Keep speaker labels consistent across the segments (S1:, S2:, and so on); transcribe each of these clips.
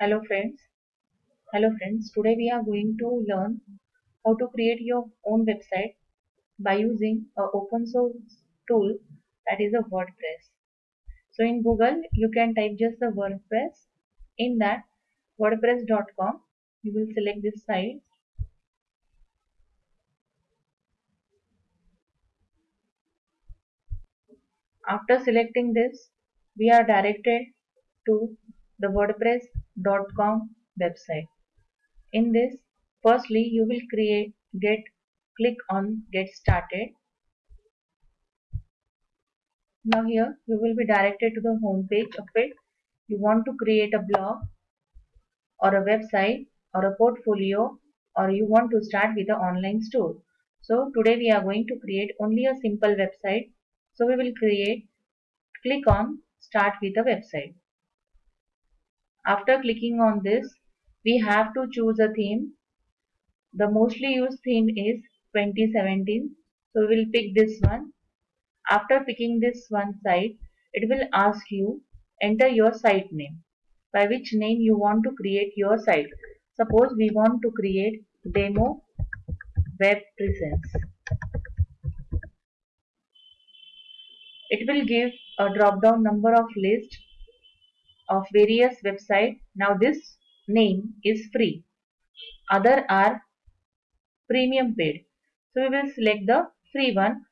S1: Hello friends. Hello friends. Today we are going to learn how to create your own website by using a open source tool that is a WordPress. So in Google you can type just the WordPress. In that wordpress.com you will select this site. After selecting this we are directed to the wordpress.com website. In this, firstly you will create get click on get started. Now here you will be directed to the home page of it. You want to create a blog or a website or a portfolio or you want to start with an online store. So today we are going to create only a simple website. So we will create click on start with a website. After clicking on this, we have to choose a theme. The mostly used theme is 2017. So we will pick this one. After picking this one site, it will ask you enter your site name. By which name you want to create your site. Suppose we want to create demo web presence. It will give a drop down number of list of various website. Now this name is free. Other are premium paid. So we will select the free one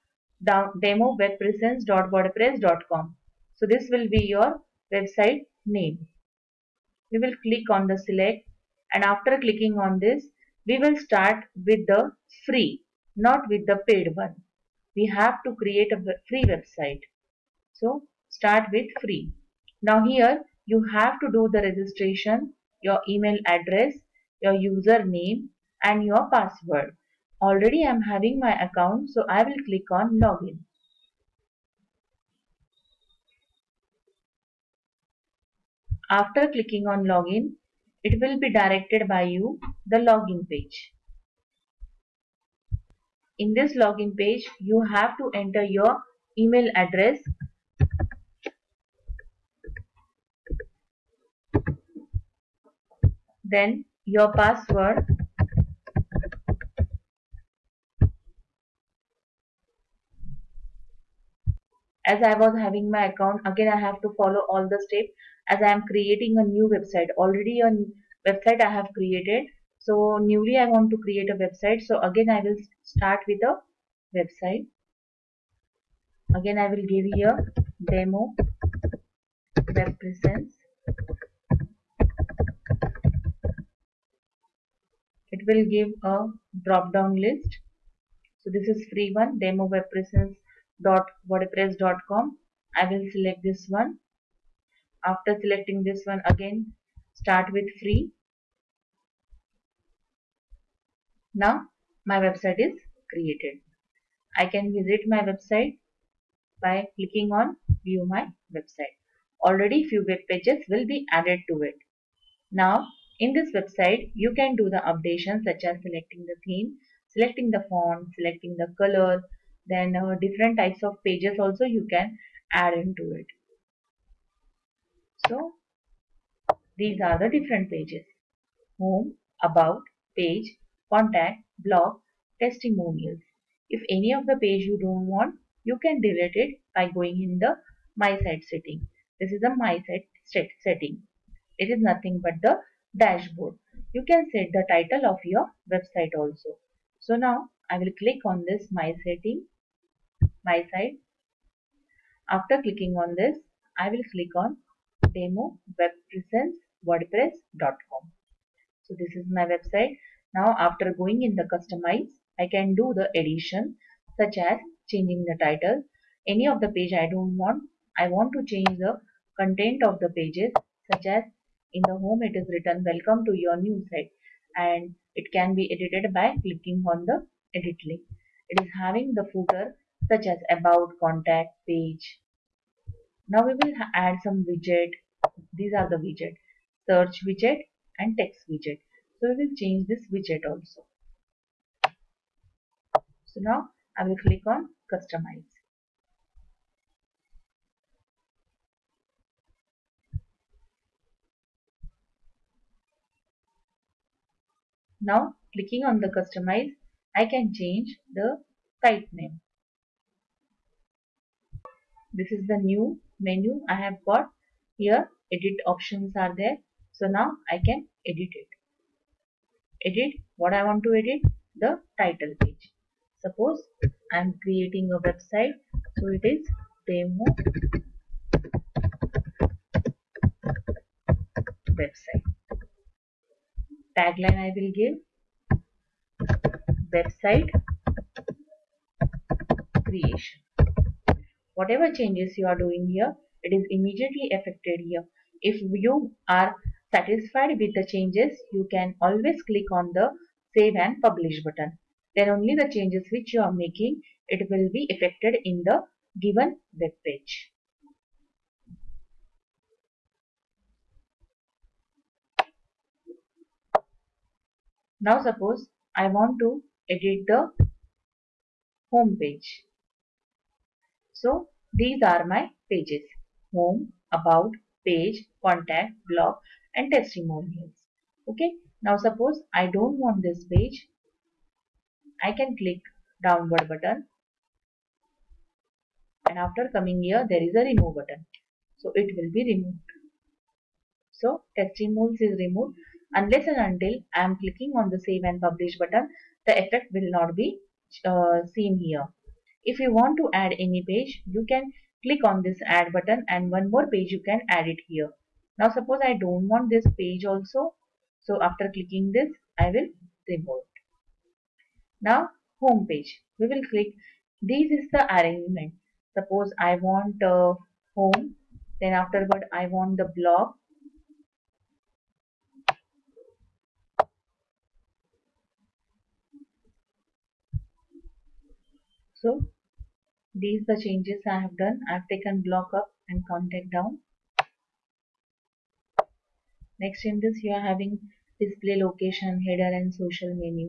S1: demo webpresence.wordpress.com. So this will be your website name. We will click on the select and after clicking on this we will start with the free not with the paid one. We have to create a free website. So start with free. Now here you have to do the registration, your email address, your username and your password. Already I am having my account so I will click on login. After clicking on login, it will be directed by you the login page. In this login page, you have to enter your email address then your password. As I was having my account again I have to follow all the steps. As I am creating a new website already a website I have created. So newly I want to create a website. So again I will start with a website. Again I will give here demo web presence it will give a drop down list. So this is free one. demo wordpress.com I will select this one. After selecting this one again start with free. Now my website is created. I can visit my website by clicking on view my website. Already few web pages will be added to it. Now in this website, you can do the updations such as selecting the theme, selecting the font, selecting the color, then uh, different types of pages also you can add into it. So, these are the different pages. Home, About, Page, Contact, Blog, Testimonials. If any of the page you don't want, you can delete it by going in the My Site setting. This is a My Site setting. It is nothing but the dashboard. You can set the title of your website also. So now I will click on this my setting, my site. After clicking on this, I will click on demo web presence wordpress.com. So this is my website. Now after going in the customize, I can do the edition such as changing the title. Any of the page I don't want. I want to change the content of the pages such as in the home it is written welcome to your new site and it can be edited by clicking on the edit link. It is having the footer such as about, contact, page. Now we will add some widget. These are the widget. Search widget and text widget. So we will change this widget also. So now I will click on customize. Now clicking on the customize, I can change the site name. This is the new menu I have got. Here edit options are there. So now I can edit it. Edit what I want to edit the title page. Suppose I am creating a website. So it is demo website. Tagline I will give website creation. Whatever changes you are doing here, it is immediately affected here. If you are satisfied with the changes, you can always click on the save and publish button. Then only the changes which you are making, it will be affected in the given web page. Now suppose I want to edit the home page. So these are my pages. Home, about, page, contact, blog and testimonials. Okay. Now suppose I don't want this page. I can click downward button and after coming here there is a remove button. So it will be removed. So testimonials is removed unless and until I am clicking on the save and publish button the effect will not be uh, seen here. If you want to add any page you can click on this add button and one more page you can add it here. Now suppose I don't want this page also so after clicking this I will remove it. Now home page we will click this is the arrangement suppose I want uh, home then afterward I want the blog So these the changes I have done. I have taken block up and contact down. Next in this you are having display location, header and social menu.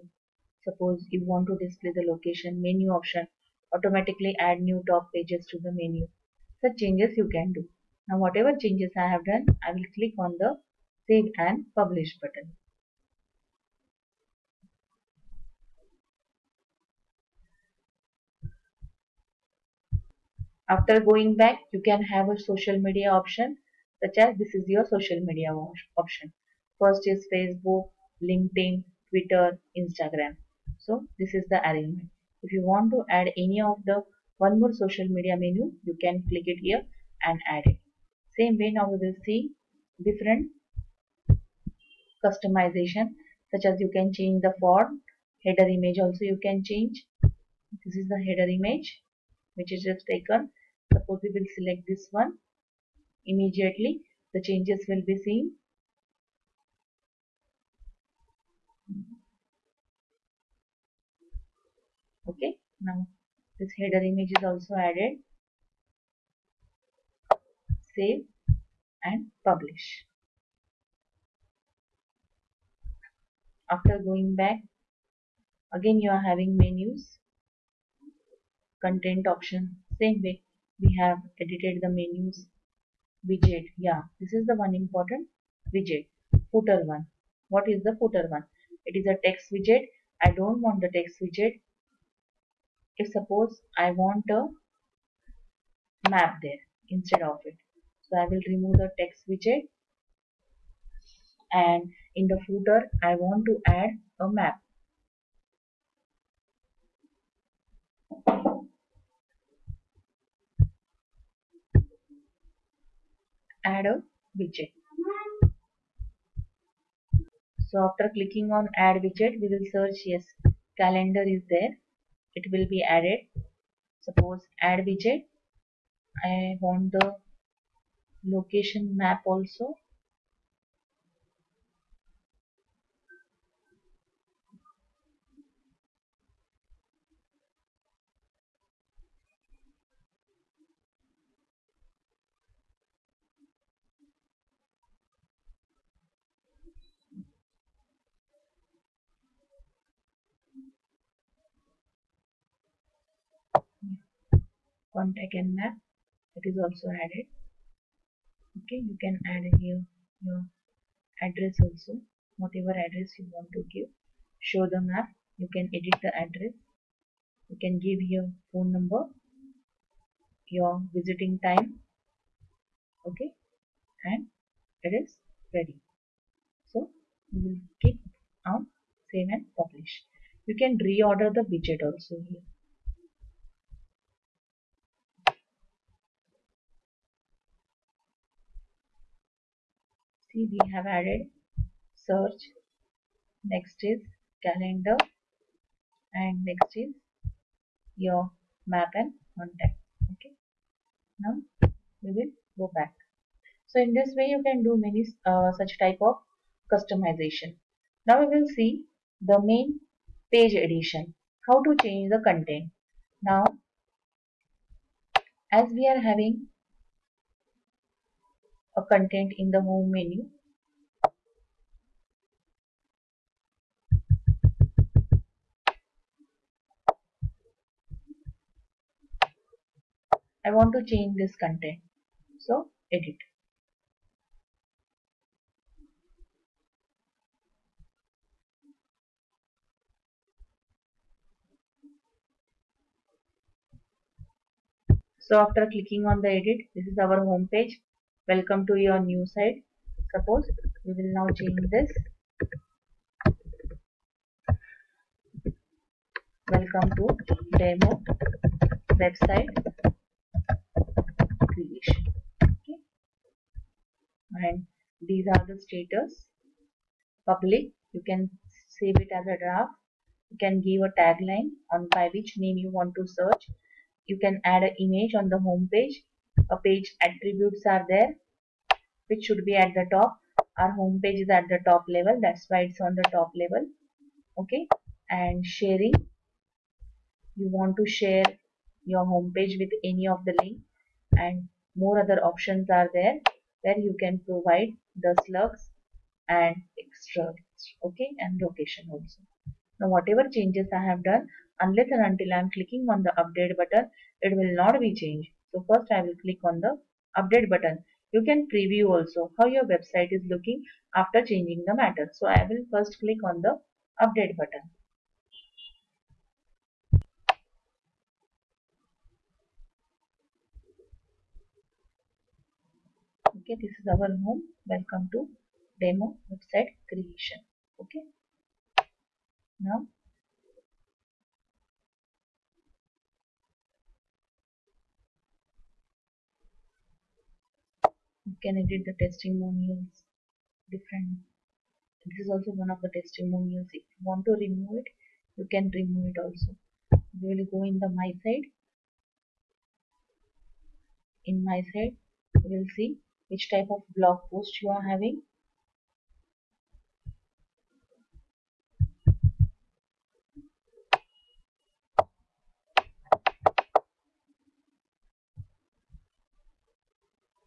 S1: Suppose you want to display the location menu option automatically add new top pages to the menu. Such changes you can do. Now whatever changes I have done I will click on the save and publish button. After going back, you can have a social media option such as this is your social media option. First is Facebook, LinkedIn, Twitter, Instagram. So this is the arrangement. If you want to add any of the one more social media menu, you can click it here and add it. Same way now we will see different customization such as you can change the font, header image also you can change. This is the header image which is just taken suppose we will select this one. Immediately the changes will be seen. Okay now this header image is also added. Save and publish. After going back again you are having menus content option same way we have edited the menus. Widget yeah this is the one important widget. Footer one. What is the footer one? It is a text widget. I don't want the text widget. If suppose I want a map there instead of it so I will remove the text widget. And in the footer I want to add a map add a widget. So after clicking on add widget, we will search yes, calendar is there. It will be added. Suppose add widget. I want the location map also. Contact and map that is also added. Okay you can add here your address also. Whatever address you want to give. Show the map. You can edit the address. You can give your phone number your visiting time. Okay and it is ready. So we will click on save and publish. You can reorder the widget also here see we have added search. Next is calendar. And next is your map and contact. Okay. Now we will go back. So in this way you can do many uh, such type of customization. Now we will see the main page edition. How to change the content. Now as we are having a content in the home menu. I want to change this content. So edit. So after clicking on the edit this is our home page welcome to your new site. Suppose we will now change this. Welcome to demo website creation. Okay. And these are the status. Public you can save it as a draft. You can give a tagline on by which name you want to search. You can add an image on the home page a page attributes are there which should be at the top. Our home page is at the top level. That's why it's on the top level. Okay? And sharing. You want to share your home page with any of the link. And more other options are there where you can provide the slugs and extra okay? And location also. Now whatever changes I have done unless and until I am clicking on the update button it will not be changed. So first I will click on the update button. You can preview also how your website is looking after changing the matter. So I will first click on the update button. Okay, this is our home. Welcome to demo website creation. Okay. Now you can edit the testimonials different. This is also one of the testimonials. If you want to remove it you can remove it also. We will go in the my side. In my side we will see which type of blog post you are having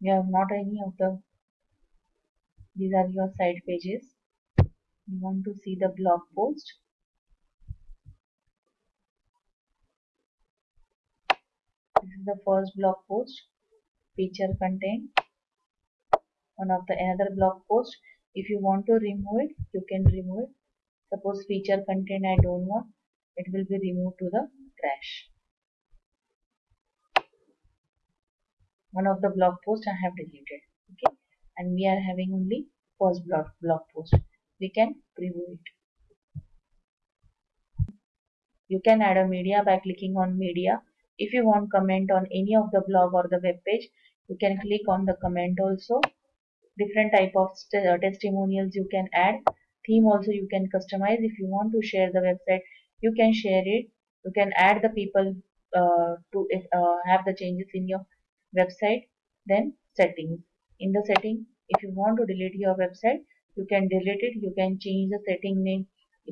S1: you have not any of the these are your site pages. You want to see the blog post? This is the first blog post feature content. One of the another blog post. If you want to remove it you can remove it. Suppose feature content I don't want it will be removed to the trash one of the blog post I have deleted okay? And we are having only first blog blog post. We can preview it. You can add a media by clicking on media. If you want comment on any of the blog or the web page you can click on the comment also. Different type of uh, testimonials you can add. Theme also you can customize. If you want to share the website you can share it. You can add the people uh, to uh, have the changes in your website then settings. In the setting if you want to delete your website you can delete it. You can change the setting name.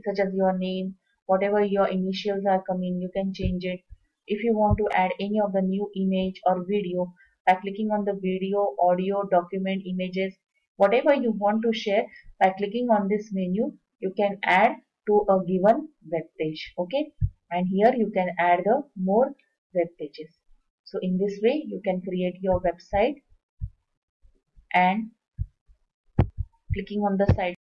S1: Such as your name whatever your initials are coming you can change it. If you want to add any of the new image or video by clicking on the video audio document images whatever you want to share by clicking on this menu you can add to a given web page. Okay? And here you can add the more web pages so in this way you can create your website and clicking on the site